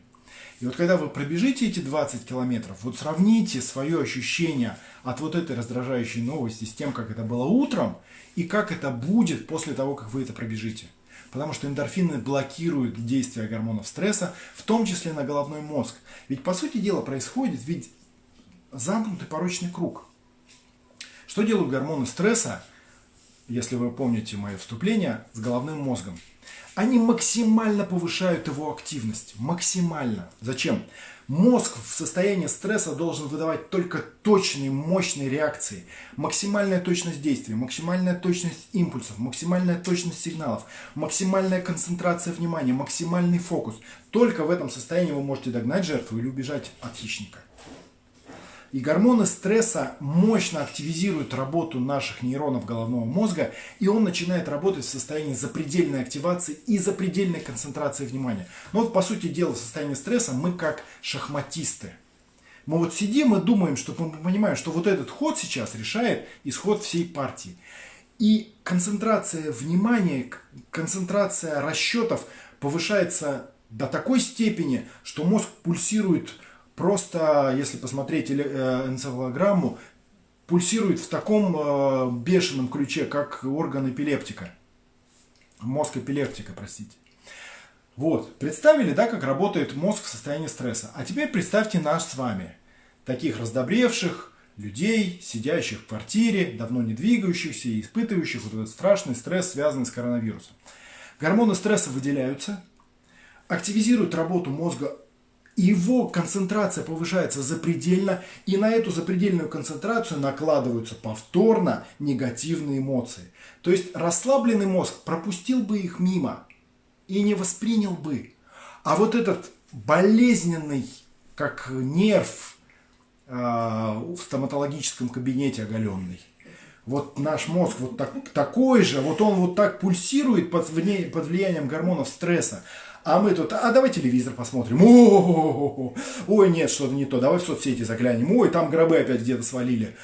И вот когда вы пробежите эти 20 километров, вот сравните свое ощущение от вот этой раздражающей новости с тем, как это было утром, и как это будет после того, как вы это пробежите. Потому что эндорфины блокируют действие гормонов стресса, в том числе на головной мозг. Ведь по сути дела происходит ведь замкнутый порочный круг. Что делают гормоны стресса, если вы помните мое вступление, с головным мозгом? Они максимально повышают его активность. Максимально. Зачем? Мозг в состоянии стресса должен выдавать только точные, мощные реакции. Максимальная точность действий, максимальная точность импульсов, максимальная точность сигналов, максимальная концентрация внимания, максимальный фокус. Только в этом состоянии вы можете догнать жертву или убежать от хищника. И гормоны стресса мощно активизируют работу наших нейронов головного мозга, и он начинает работать в состоянии запредельной активации и запредельной концентрации внимания. Но вот по сути дела в состоянии стресса мы как шахматисты. Мы вот сидим и думаем, что мы понимаем, что вот этот ход сейчас решает исход всей партии. И концентрация внимания, концентрация расчетов повышается до такой степени, что мозг пульсирует просто, если посмотреть э, энцефалограмму, пульсирует в таком э, бешеном ключе, как орган эпилептика. Мозг эпилептика, простите. Вот, представили, да, как работает мозг в состоянии стресса. А теперь представьте нас с вами, таких раздобревших людей, сидящих в квартире, давно не двигающихся и испытывающих вот этот страшный стресс, связанный с коронавирусом. Гормоны стресса выделяются, активизируют работу мозга его концентрация повышается запредельно, и на эту запредельную концентрацию накладываются повторно негативные эмоции. То есть расслабленный мозг пропустил бы их мимо и не воспринял бы. А вот этот болезненный, как нерв э, в стоматологическом кабинете оголенный, вот наш мозг вот так, такой же, вот он вот так пульсирует под, под влиянием гормонов стресса. А мы тут, а давай телевизор посмотрим. О, -о, -о. Ой, нет, что-то не то. Давай в соцсети заглянем. Ой, там гробы опять где-то свалили.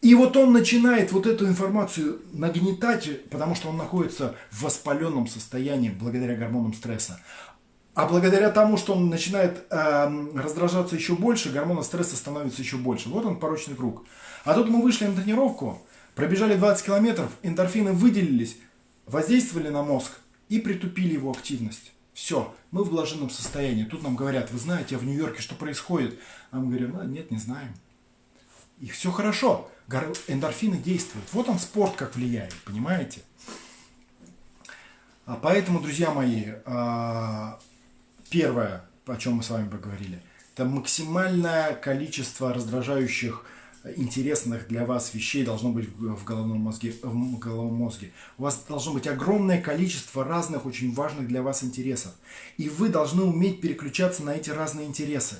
И вот он начинает вот эту информацию нагнетать, потому что он находится в воспаленном состоянии благодаря гормонам стресса. А благодаря тому, что он начинает э, раздражаться еще больше, гормона стресса становится еще больше. Вот он порочный круг. А тут мы вышли на тренировку, пробежали 20 километров, эндорфины выделились, воздействовали на мозг и притупили его активность. Все, мы в блаженном состоянии. Тут нам говорят, вы знаете, а в Нью-Йорке что происходит? А мы говорим, а, нет, не знаем. И все хорошо. Эндорфины действуют. Вот он спорт как влияет, понимаете? А поэтому, друзья мои, а, первое, о чем мы с вами поговорили, это максимальное количество раздражающих интересных для вас вещей должно быть в головном мозге, в головном мозге. У вас должно быть огромное количество разных очень важных для вас интересов. И вы должны уметь переключаться на эти разные интересы.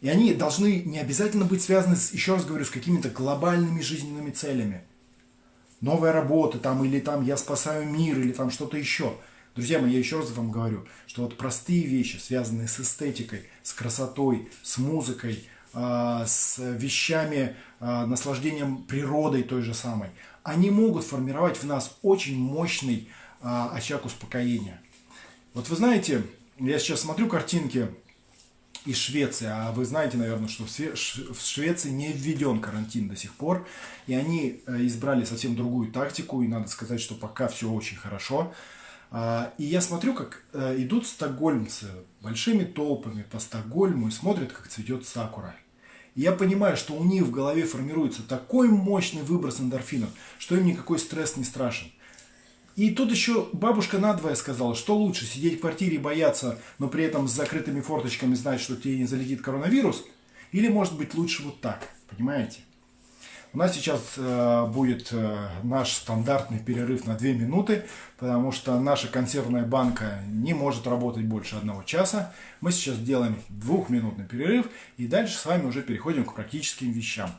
И они должны не обязательно быть связаны, с, еще раз говорю, с какими-то глобальными жизненными целями. Новая работа там, или там я спасаю мир, или там что-то еще. Друзья мои, я еще раз вам говорю, что вот простые вещи, связанные с эстетикой, с красотой, с музыкой, с вещами, а, наслаждением природой той же самой, они могут формировать в нас очень мощный а, очаг успокоения. Вот вы знаете, я сейчас смотрю картинки из Швеции. А вы знаете, наверное, что в Швеции не введен карантин до сих пор. И они э, избрали совсем другую тактику. И надо сказать, что пока все очень хорошо. А, и я смотрю, как э, идут стокгольмцы большими толпами по Стокгольму и смотрят, как цветет сакура. Я понимаю, что у них в голове формируется такой мощный выброс эндорфинов, что им никакой стресс не страшен. И тут еще бабушка надвое сказала, что лучше сидеть в квартире и бояться, но при этом с закрытыми форточками знать, что тебе не залетит коронавирус, или может быть лучше вот так, понимаете? У нас сейчас э, будет э, наш стандартный перерыв на 2 минуты, потому что наша консервная банка не может работать больше одного часа. Мы сейчас делаем двухминутный перерыв и дальше с вами уже переходим к практическим вещам.